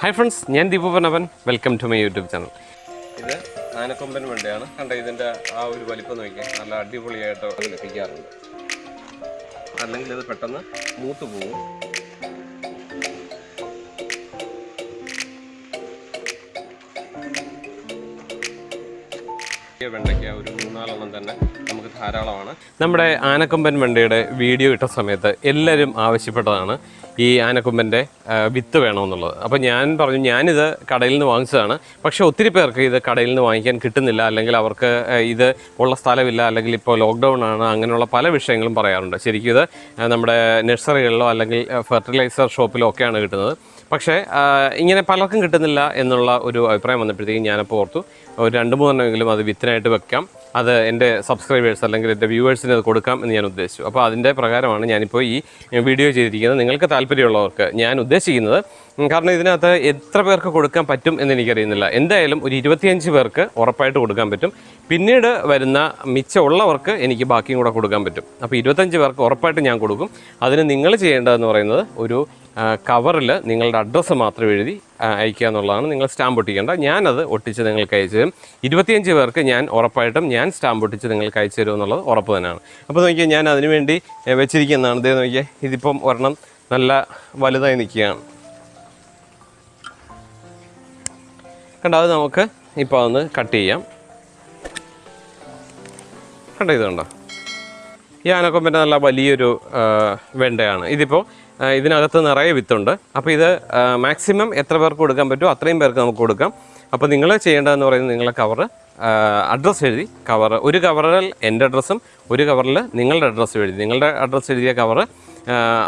Hi friends ഞാൻ ദീപുപനവൻ welcome to my YouTube channel ഇത് ആനക്കൊമ്പൻ വണ്ടിയാണ്. കണ്ട ഇതിന്റെ ആ ഒരു വലിപ്പം നോക്കിയാൽ നല്ല അടിപൊളിയായിട്ട് ലഭിക്കാറുണ്ട്. അല്ലെങ്കിൽ ഇത് പെട്ടെന്ന് മൂത്ത് പോകും വെണ്ടയ്ക്ക ഒരു മൂന്നാലെണ്ണം തന്നെ നമുക്ക് ധാരാളമാണ്. നമ്മുടെ ആനക്കൊമ്പൻ വെണ്ടയുടെ വീഡിയോ ഇട്ട സമയത്ത് എല്ലാവരും ആവശ്യപ്പെട്ടതാണ്. ഈ ആനക്കൊമ്പന്റെ വിത്ത് വേണമെന്നുള്ളത്. അപ്പോൾ ഞാൻ പറഞ്ഞു ഞാനിത് കടയിൽ നിന്ന് വാങ്ങിച്ചതാണ്. പക്ഷേ ഒത്തിരി പേർക്ക് ഇത് കടയിൽ നിന്ന് വാങ്ങിക്കാൻ കിട്ടുന്നില്ല. അല്ലെങ്കിൽ അവർക്ക് ഇത് ഉള്ള സ്ഥലമില്ല. അല്ലെങ്കിൽ ഇപ്പോൾ ലോക്ക്ഡൗൺ ആണ്. അങ്ങനെയുള്ള പല വിഷയങ്ങളും പറയാറുണ്ട്. ശരിക്കും ഇത് നമ്മുടെ നഴ്സറികളിലോ അല്ലെങ്കിൽ ഫെർട്ടിലൈസർ ഷോപ്പിലോ ഒക്കെയാണ് കിട്ടുന്നത്. പക്ഷേ ഇങ്ങനെ പലർക്കും കിട്ടുന്നില്ല എന്നുള്ള ഒരു അഭിപ്രായം വന്നപ്പോഴത്തേക്കും ഞാനപ്പോൾ ഓർത്തു ഒരു രണ്ട് മൂന്നെണ്ണമെങ്കിലും അത് വിത്തിനായിട്ട് വെക്കാം. അത് എന്റെ സബ്സ്ക്രൈബേഴ്സ് അല്ലെങ്കിൽ എന്റെ വ്യൂവേഴ്സിന് അത് കൊടുക്കാം എന്ന് ഞാൻ ഉദ്ദേശിച്ചു. അപ്പോൾ അതിന്റെ പ്രകാരമാണ് ഞാനിപ്പോൾ ഈ വീഡിയോ ചെയ്തിരിക്കുന്നത്. നിങ്ങൾക്ക് താല്പര്യമുള്ളവർക്ക് ഞാൻ ഉദ്ദേശിക്കുന്നത് കാരണം ഇതിനകത്ത് എത്ര പേർക്ക് കൊടുക്കാൻ പറ്റും എന്ന് എനിക്കറിയുന്നില്ല. എന്തായാലും ഒരു ഇരുപത്തിയഞ്ച് പേർക്ക് ഉറപ്പായിട്ട് കൊടുക്കാൻ പറ്റും. പിന്നീട് വരുന്ന മിച്ചമുള്ളവർക്ക് എനിക്ക് ബാക്കിയും കൂടെ കൊടുക്കാൻ പറ്റും. അപ്പോൾ ഇരുപത്തഞ്ച് പേർക്ക് ഉറപ്പായിട്ട് ഞാൻ കൊടുക്കും. അതിന് നിങ്ങൾ ചെയ്യേണ്ടതെന്ന് പറയുന്നത് ഒരു കവറിൽ നിങ്ങളുടെ അഡ്രസ്സ് മാത്രം എഴുതി അയക്കുക എന്നുള്ളതാണ്. നിങ്ങൾ സ്റ്റാമ്പ് ഒട്ടിക്കേണ്ട. ഞാനത് ഒട്ടിച്ച് നിങ്ങൾക്ക് അയച്ചു തരും. ഇരുപത്തിയഞ്ച് പേർക്ക് ഞാൻ ഉറപ്പായിട്ടും ഞാൻ സ്റ്റാമ്പ് ഒട്ടിച്ച് നിങ്ങൾക്ക് അയച്ചു തരും എന്നുള്ളത് ഉറപ്പ് തന്നെയാണ്. അപ്പോൾ നോക്കിയാൽ ഞാൻ അതിനുവേണ്ടി വേണ്ടി വെച്ചിരിക്കുന്നതാണ്. ഇതേ നോക്കിയാൽ ഇതിപ്പം ഒരെണ്ണം നല്ല വലുതായി നിൽക്കുകയാണ്. കണ്ടോ അത് നമുക്ക് ഇപ്പോൾ ഒന്ന് കട്ട് ചെയ്യാം. കണ്ടോ ഇത് കണ്ടോ ഈ ആനക്കൊമ്പന്റെ നല്ല വലിയൊരു വെണ്ടയാണ്. ഇതിപ്പോൾ ഇതിനകത്ത് നിറയെ വിത്തുണ്ട്. അപ്പോൾ ഇത് മാക്സിമം എത്ര പേർക്ക് കൊടുക്കാൻ പറ്റുമോ അത്രയും പേർക്ക് നമുക്ക് കൊടുക്കാം. അപ്പോൾ നിങ്ങൾ ചെയ്യേണ്ടതെന്ന് പറയുന്നത് നിങ്ങളെ കവറ് അഡ്രസ്സ് എഴുതി കവർ ഒരു കവറിൽ എന്റെ അഡ്രസ്സും ഒരു കവറിൽ നിങ്ങളുടെ അഡ്രസ്സ് എഴുതി. നിങ്ങളുടെ അഡ്രസ്സ് എഴുതിയ കവർ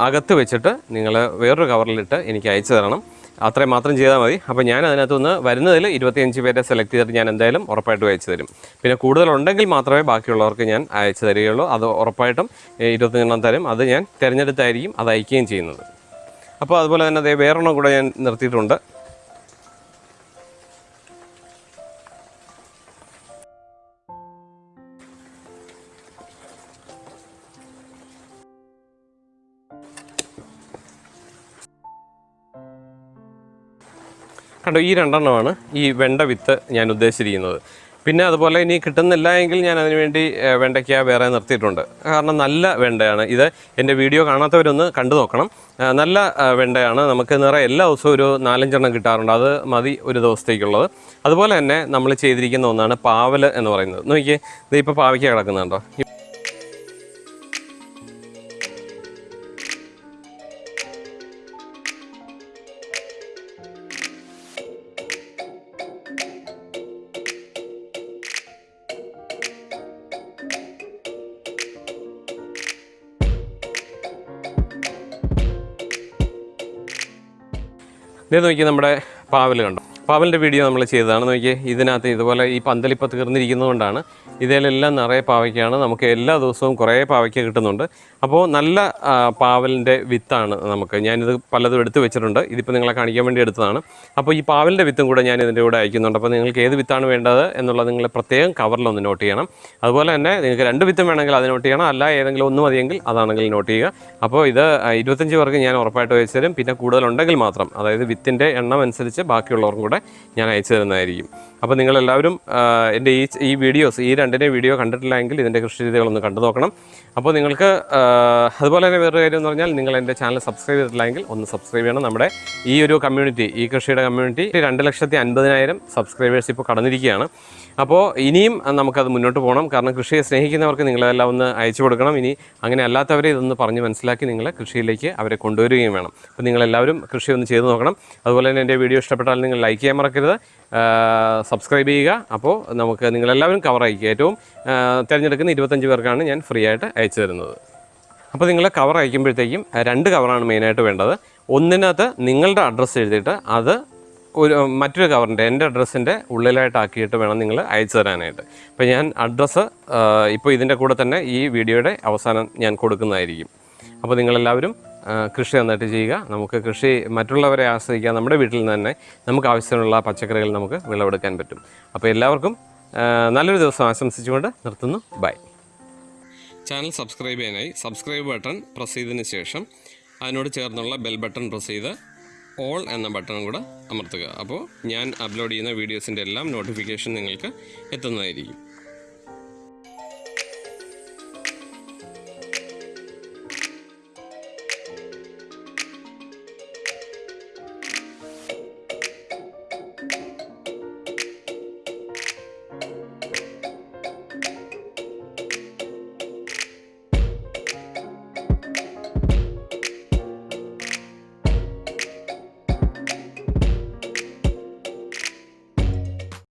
അകത്ത് വെച്ചിട്ട് നിങ്ങൾ വേറൊരു കവറിലിട്ട് എനിക്ക് അയച്ചു തരണം. അത്രയും മാത്രം ചെയ്താൽ മതി. അപ്പോൾ ഞാൻ അതിനകത്തുനിന്ന് വരുന്നതിൽ ഇരുപത്തിയഞ്ച് പേരെ സെലക്ട് ചെയ്തിട്ട് ഞാൻ എന്തായാലും ഉറപ്പായിട്ടും അയച്ചു തരും. പിന്നെ കൂടുതലുണ്ടെങ്കിൽ മാത്രമേ ബാക്കിയുള്ളവർക്ക് ഞാൻ അയച്ചു തരികയുള്ളൂ. അത് ഉറപ്പായിട്ടും ഇരുപത്തിയഞ്ചെണ്ണം തരും അത് ഞാൻ തിരഞ്ഞെടുത്തായിരിക്കും അത് അയക്കുകയും ചെയ്യുന്നത്. അപ്പോൾ അതുപോലെ തന്നെ അതേ വേറൊരെണ്ണം കൂടെ ഞാൻ നിർത്തിയിട്ടുണ്ട്. കണ്ടോ ഈ രണ്ടെണ്ണമാണ് ഈ വെണ്ട വിത്ത് ഞാൻ ഉദ്ദേശിച്ചിരിക്കുന്നത്. പിന്നെ അതുപോലെ ഇനി കിട്ടുന്നില്ല എങ്കിൽ ഞാൻ അതിനുവേണ്ടി വേണ്ടി വെണ്ടയ്ക്ക വേറെ നിർത്തിയിട്ടുണ്ട്. കാരണം നല്ല വെണ്ടയാണ് ഇത്. എന്റെ വീഡിയോ കാണാത്തവരൊന്ന് കണ്ടു നോക്കണം. നല്ല വെണ്ടയാണ്. നമുക്ക് നിറയെ എല്ലാ ദിവസവും ഒരു നാലഞ്ചെണ്ണം കിട്ടാറുണ്ട്. അത് മതി ഒരു ദിവസത്തേക്കുള്ളത്. അതുപോലെ തന്നെ നമ്മൾ ചെയ്തിരിക്കുന്ന ഒന്നാണ് പാവൽ എന്ന് പറയുന്നത്. നോക്കിയേ ഇത് ഇപ്പോൾ പാവയ്ക്ക കിടക്കുന്നുണ്ടോ? ഇതേ നോക്കി നമ്മുടെ പാവൽ കണ്ടോ? പാവലിന്റെ വീഡിയോ നമ്മൾ ചെയ്തതാണ്. നോക്കിയേ ഇതിനകത്ത് ഇതുപോലെ ഈ പന്തലിപ്പോൾ തീർന്നിരിക്കുന്നതുകൊണ്ടാണ് ഇതിലെല്ലാം നിറയെ പാവയ്ക്കാണ്. നമുക്ക് എല്ലാ ദിവസവും കുറേ പാവയ്ക്ക കിട്ടുന്നുണ്ട്. അപ്പോൾ നല്ല പാവലിന്റെ വിത്താണ് നമുക്ക്. ഞാനിത് പലതും എടുത്തു വെച്ചിട്ടുണ്ട്. ഇതിപ്പോൾ നിങ്ങളെ കാണിക്കാൻ വേണ്ടി എടുത്തതാണ്. അപ്പോൾ ഈ പാവലിന്റെ വിത്തും കൂടെ ഞാൻ ഇതിന്റെ കൂടെ അയക്കുന്നുണ്ട്. അപ്പോൾ നിങ്ങൾക്ക് ഏത് വിത്താണ് വേണ്ടത് എന്നുള്ളത് നിങ്ങൾ പ്രത്യേകം കവറിലൊന്ന് നോട്ട് ചെയ്യണം. അതുപോലെ തന്നെ നിങ്ങൾക്ക് രണ്ട് വിത്തും വേണമെങ്കിൽ അത് നോട്ട് ചെയ്യണം. അല്ല ഏതെങ്കിലും ഒന്ന് മതിയെങ്കിൽ അതാണെങ്കിൽ നോട്ട് ചെയ്യുക. അപ്പോൾ ഇത് ഇരുപത്തഞ്ച് പേർക്ക് ഞാൻ ഉറപ്പായിട്ട് വെച്ചു തരും. പിന്നെ കൂടുതലുണ്ടെങ്കിൽ മാത്രം. അതായത് വിത്തിന്റെ എണ്ണം അനുസരിച്ച് ബാക്കിയുള്ളവർക്കും കൂടെ ഞാൻ അയച്ചു തരുന്നതായിരിക്കും. അപ്പോൾ നിങ്ങളെല്ലാവരും എന്റെ ഈ ഈ വീഡിയോസ് ഈ രണ്ടിന്റെ വീഡിയോ കണ്ടിട്ടില്ലെങ്കിൽ ഇതിന്റെ കൃഷി രീതികളൊന്ന് കണ്ടു നോക്കണം. അപ്പോൾ നിങ്ങൾക്ക് അതുപോലെ തന്നെ വേറൊരു കാര്യം എന്ന് പറഞ്ഞാൽ നിങ്ങൾ എന്റെ ചാനൽ സബ്സ്ക്രൈബ് ചെയ്തിട്ടില്ലെങ്കിൽ ഒന്ന് സബ്സ്ക്രൈബ് ചെയ്യണം. നമ്മുടെ ഈ ഒരു കമ്മ്യൂണിറ്റി ഈ കൃഷിയുടെ കമ്മ്യൂണിറ്റി രണ്ട് ലക്ഷത്തി അൻപതിനായിരം സബ്സ്ക്രൈബേഴ്സ് ഇപ്പോൾ കടന്നിരിക്കുകയാണ്. അപ്പോൾ ഇനിയും നമുക്കത് മുന്നോട്ട് പോകണം. കാരണം കൃഷിയെ സ്നേഹിക്കുന്നവർക്ക് നിങ്ങളെല്ലാം ഒന്ന് അയച്ചു കൊടുക്കണം. ഇനി അങ്ങനെ അല്ലാത്തവരെ ഇതൊന്ന് പറഞ്ഞ് മനസ്സിലാക്കി നിങ്ങൾ കൃഷിയിലേക്ക് അവരെ കൊണ്ടുവരികയും വേണം. അപ്പോൾ നിങ്ങളെല്ലാവരും കൃഷി ഒന്ന് ചെയ്ത് നോക്കണം. അതുപോലെ തന്നെ എന്റെ വീഡിയോ ഇഷ്ടപ്പെട്ടാൽ നിങ്ങൾ ലൈക്ക് ചെയ്യാൻ മറക്കരുത്. സബ്സ്ക്രൈബ് ചെയ്യുക. അപ്പോൾ നമുക്ക് നിങ്ങളെല്ലാവരും കവർ അയക്കുക ഏറ്റവും തിരഞ്ഞെടുക്കുന്ന ഇരുപത്തഞ്ച് പേർക്കാണ് ഞാൻ ഫ്രീ ആയിട്ട് അയച്ചു തരുന്നത്. അപ്പോൾ നിങ്ങൾ കവർ അയക്കുമ്പോഴത്തേക്കും രണ്ട് കവറാണ് മെയിനായിട്ട് വേണ്ടത്. ഒന്നിനകത്ത് നിങ്ങളുടെ അഡ്രസ്സ് എഴുതിയിട്ട് അത് ഒരു മറ്റൊരു കവറിന്റെ എന്റെ അഡ്രസ്സിന്റെ ഉള്ളിലായിട്ടാക്കിയിട്ട് വേണം നിങ്ങൾ അയച്ചു തരാനായിട്ട്. അപ്പോൾ ഞാൻ അഡ്രസ്സ് ഇപ്പോൾ ഇതിന്റെ കൂടെ തന്നെ ഈ വീഡിയോയുടെ അവസാനം ഞാൻ കൊടുക്കുന്നതായിരിക്കും. അപ്പോൾ നിങ്ങളെല്ലാവരും കൃഷി നന്നായിട്ട് ചെയ്യുക. നമുക്ക് കൃഷി മറ്റുള്ളവരെ ആശ്രയിക്കാൻ നമ്മുടെ വീട്ടിൽ നിന്ന് തന്നെ നമുക്ക് ആവശ്യമുള്ള പച്ചക്കറികൾ നമുക്ക് വിളവെടുക്കാൻ പറ്റും. അപ്പോൾ എല്ലാവർക്കും നല്ലൊരു ദിവസം ആശംസിച്ചുകൊണ്ട് നിർത്തുന്നു. ബൈ ചാനൽ സബ്സ്ക്രൈബ് ചെയ്യാനായി സബ്സ്ക്രൈബ് ബട്ടൺ പ്രസ് ചെയ്തതിന് ശേഷം അതിനോട് ചേർന്നുള്ള ബെൽ ബട്ടൺ പ്രസ് ചെയ്ത് ഓൾ എന്ന ബട്ടണും കൂടെ അമർത്തുക. അപ്പോൾ ഞാൻ അപ്ലോഡ് ചെയ്യുന്ന വീഡിയോസിന്റെ എല്ലാം നോട്ടിഫിക്കേഷൻ നിങ്ങൾക്ക് എത്തുന്നതായിരിക്കും.